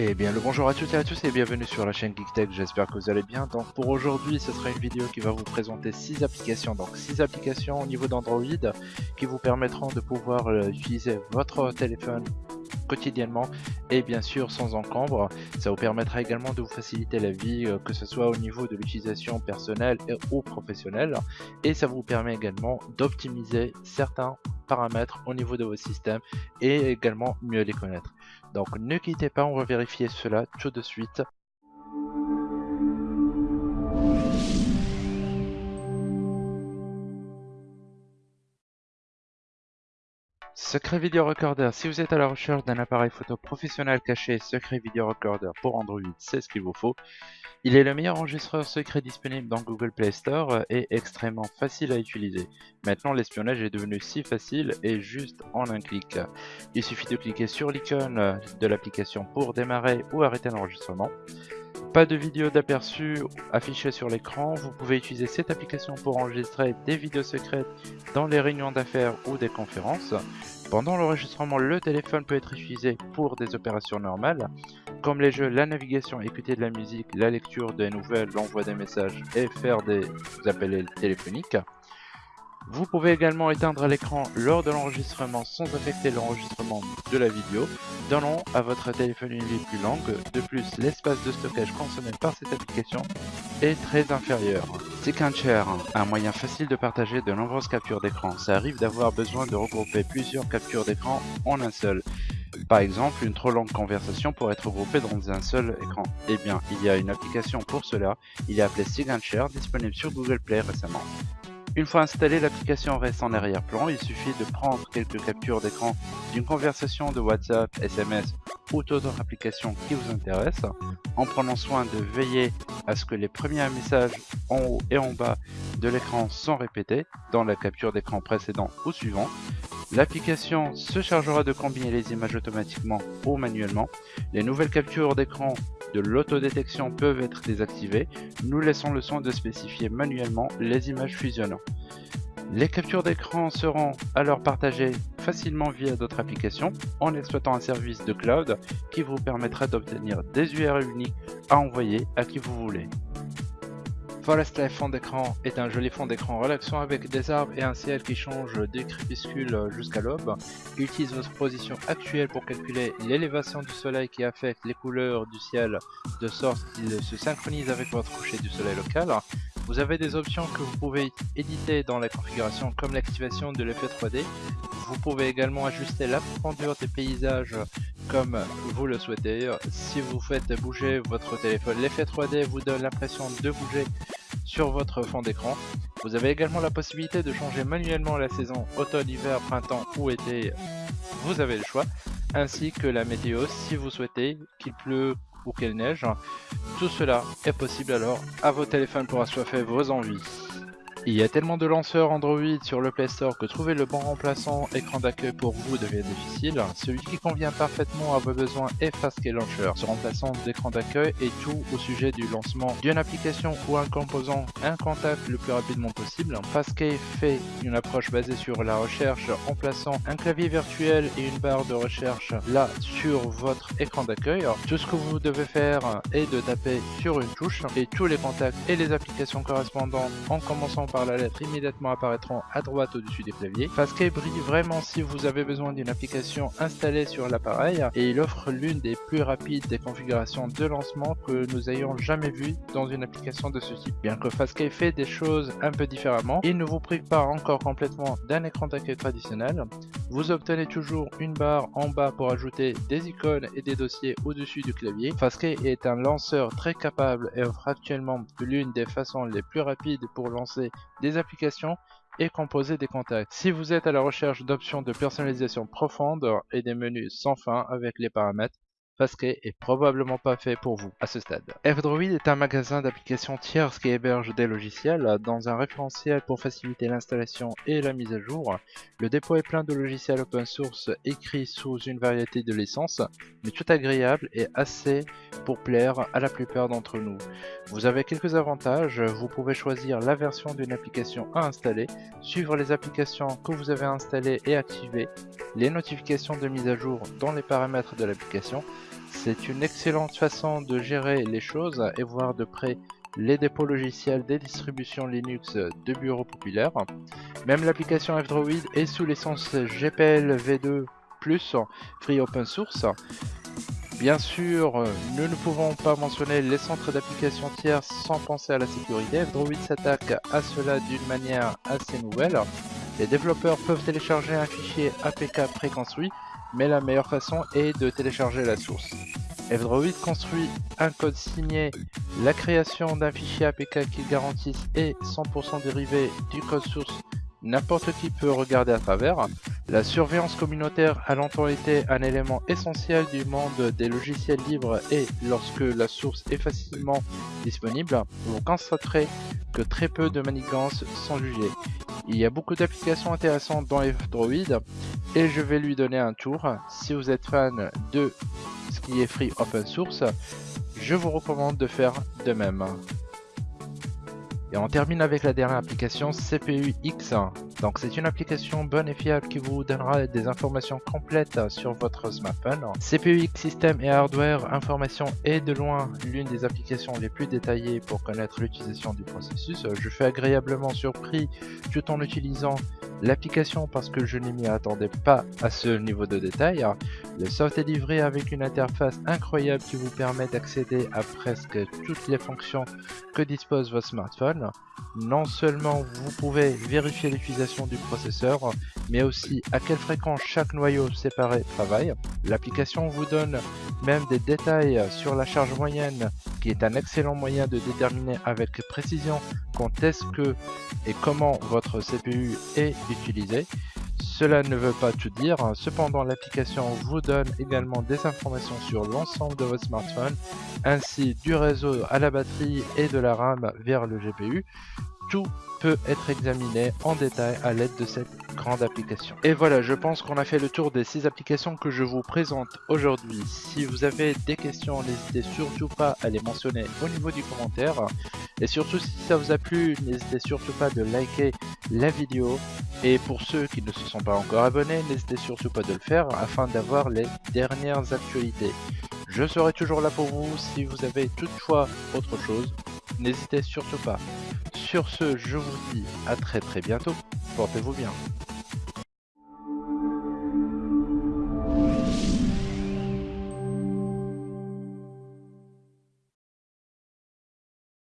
Et bien le bonjour à toutes et à tous et bienvenue sur la chaîne GeekTech, j'espère que vous allez bien. Donc pour aujourd'hui ce sera une vidéo qui va vous présenter 6 applications, donc 6 applications au niveau d'Android qui vous permettront de pouvoir euh, utiliser votre téléphone quotidiennement et bien sûr sans encombre. Ça vous permettra également de vous faciliter la vie, euh, que ce soit au niveau de l'utilisation personnelle ou professionnelle. Et ça vous permet également d'optimiser certains paramètres au niveau de vos systèmes et également mieux les connaître. Donc ne quittez pas, on va vérifier cela tout de suite. Secret Video Recorder, si vous êtes à la recherche d'un appareil photo professionnel caché, Secret Video Recorder pour Android, c'est ce qu'il vous faut. Il est le meilleur enregistreur secret disponible dans Google Play Store et extrêmement facile à utiliser. Maintenant l'espionnage est devenu si facile et juste en un clic. Il suffit de cliquer sur l'icône de l'application pour démarrer ou arrêter l'enregistrement. Pas de vidéo d'aperçu affichée sur l'écran, vous pouvez utiliser cette application pour enregistrer des vidéos secrètes dans les réunions d'affaires ou des conférences. Pendant l'enregistrement, le téléphone peut être utilisé pour des opérations normales, comme les jeux, la navigation, écouter de la musique, la lecture des nouvelles, l'envoi des messages et faire des appels téléphoniques. Vous pouvez également éteindre l'écran lors de l'enregistrement sans affecter l'enregistrement de la vidéo, donnant à votre téléphone une vie plus longue. De plus, l'espace de stockage consommé par cette application est très inférieur. Share, un moyen facile de partager de nombreuses captures d'écran. Ça arrive d'avoir besoin de regrouper plusieurs captures d'écran en un seul. Par exemple, une trop longue conversation pourrait être regroupée dans un seul écran. Eh bien, il y a une application pour cela, il est appelé Share, disponible sur Google Play récemment. Une fois installée, l'application reste en arrière-plan. Il suffit de prendre quelques captures d'écran d'une conversation de WhatsApp, SMS ou toute autre application qui vous intéresse, en prenant soin de veiller à ce que les premiers messages en haut et en bas de l'écran sont répétés dans la capture d'écran précédent ou suivant. L'application se chargera de combiner les images automatiquement ou manuellement. Les nouvelles captures d'écran de l'autodétection peuvent être désactivées. Nous laissons le soin de spécifier manuellement les images fusionnant. Les captures d'écran seront alors partagées facilement via d'autres applications en exploitant un service de cloud qui vous permettra d'obtenir des URL uniques à envoyer à qui vous voulez. Forest Life fond d'écran est un joli fond d'écran relaxant avec des arbres et un ciel qui change des crépuscules jusqu'à l'aube. Il utilise votre position actuelle pour calculer l'élévation du soleil qui affecte les couleurs du ciel de sorte qu'il se synchronise avec votre coucher du soleil local. Vous avez des options que vous pouvez éditer dans la configuration comme l'activation de l'effet 3D. Vous pouvez également ajuster la profondeur des paysages comme vous le souhaitez. Si vous faites bouger votre téléphone, l'effet 3D vous donne l'impression de bouger sur votre fond d'écran. Vous avez également la possibilité de changer manuellement la saison automne, hiver, printemps ou été, vous avez le choix, ainsi que la météo si vous souhaitez qu'il pleut ou qu'il neige. Tout cela est possible alors à vos téléphones pour assoiffer vos envies. Il y a tellement de lanceurs Android sur le Play Store que trouver le bon remplaçant écran d'accueil pour vous devient difficile. Celui qui convient parfaitement à vos besoins est Fastkey Launcher. Ce remplaçant d'écran d'accueil est tout au sujet du lancement d'une application ou un composant, un contact le plus rapidement possible. Fastkey fait une approche basée sur la recherche en plaçant un clavier virtuel et une barre de recherche là sur votre écran d'accueil. Tout ce que vous devez faire est de taper sur une touche et tous les contacts et les applications correspondantes en commençant par la lettre immédiatement apparaîtront à droite au-dessus des claviers. Fastkey brille vraiment si vous avez besoin d'une application installée sur l'appareil et il offre l'une des plus rapides des configurations de lancement que nous ayons jamais vu dans une application de ce type. Bien que Fastkey fait des choses un peu différemment, il ne vous prive pas encore complètement d'un écran d'accueil traditionnel. Vous obtenez toujours une barre en bas pour ajouter des icônes et des dossiers au-dessus du clavier. Fastkey est un lanceur très capable et offre actuellement l'une des façons les plus rapides pour lancer des applications et composer des contacts. Si vous êtes à la recherche d'options de personnalisation profonde et des menus sans fin avec les paramètres, Fastkey est probablement pas fait pour vous à ce stade. F-Droid est un magasin d'applications tierces qui héberge des logiciels dans un référentiel pour faciliter l'installation et la mise à jour. Le dépôt est plein de logiciels open source écrits sous une variété de licences, mais tout agréable et assez pour plaire à la plupart d'entre nous. Vous avez quelques avantages, vous pouvez choisir la version d'une application à installer, suivre les applications que vous avez installées et activer, les notifications de mise à jour dans les paramètres de l'application, C'est une excellente façon de gérer les choses et voir de près les dépôts logiciels des distributions Linux de bureaux populaires. Même l'application F-Droid est sous licence GPL V2 Free Open Source. Bien sûr, nous ne pouvons pas mentionner les centres d'application tiers sans penser à la sécurité. F-Droid s'attaque à cela d'une manière assez nouvelle. Les développeurs peuvent télécharger un fichier APK préconstruit, mais la meilleure façon est de télécharger la source. F-Droid construit un code signé, la création d'un fichier APK qui garantisse est 100% dérivé du code source n'importe qui peut regarder à travers. La surveillance communautaire a longtemps été un élément essentiel du monde des logiciels libres et lorsque la source est facilement disponible, vous constaterez que très peu de manigances sont jugées. Il y a beaucoup d'applications intéressantes dans F-Droid et je vais lui donner un tour. Si vous êtes fan de ce qui est free open source, je vous recommande de faire de même. Et on termine avec la dernière application CPU X. Donc c'est une application bonne et fiable qui vous donnera des informations complètes sur votre smartphone. CPU X système et hardware information est de loin l'une des applications les plus détaillées pour connaître l'utilisation du processus. Je fais agréablement surpris tout en utilisant l'application parce que je ne m'y attendais pas à ce niveau de détail. Le soft est livré avec une interface incroyable qui vous permet d'accéder à presque toutes les fonctions que dispose votre smartphone. Non seulement vous pouvez vérifier l'utilisation du processeur, mais aussi à quelle fréquence chaque noyau séparé travaille. L'application vous donne même des détails sur la charge moyenne, qui est un excellent moyen de déterminer avec précision quand est-ce que et comment votre CPU est utilisé. Cela ne veut pas tout dire, cependant l'application vous donne également des informations sur l'ensemble de votre smartphone, ainsi du réseau à la batterie et de la RAM vers le GPU. Tout peut être examiné en détail à l'aide de cette grande application. Et voilà, je pense qu'on a fait le tour des 6 applications que je vous présente aujourd'hui. Si vous avez des questions, n'hésitez surtout pas à les mentionner au niveau du commentaire. Et surtout, si ça vous a plu, n'hésitez surtout pas de liker la vidéo. Et pour ceux qui ne se sont pas encore abonnés, n'hésitez surtout pas de le faire afin d'avoir les dernières actualités. Je serai toujours là pour vous si vous avez toutefois autre chose. N'hésitez surtout pas. Sur ce, je vous dis à très très bientôt. Portez-vous bien.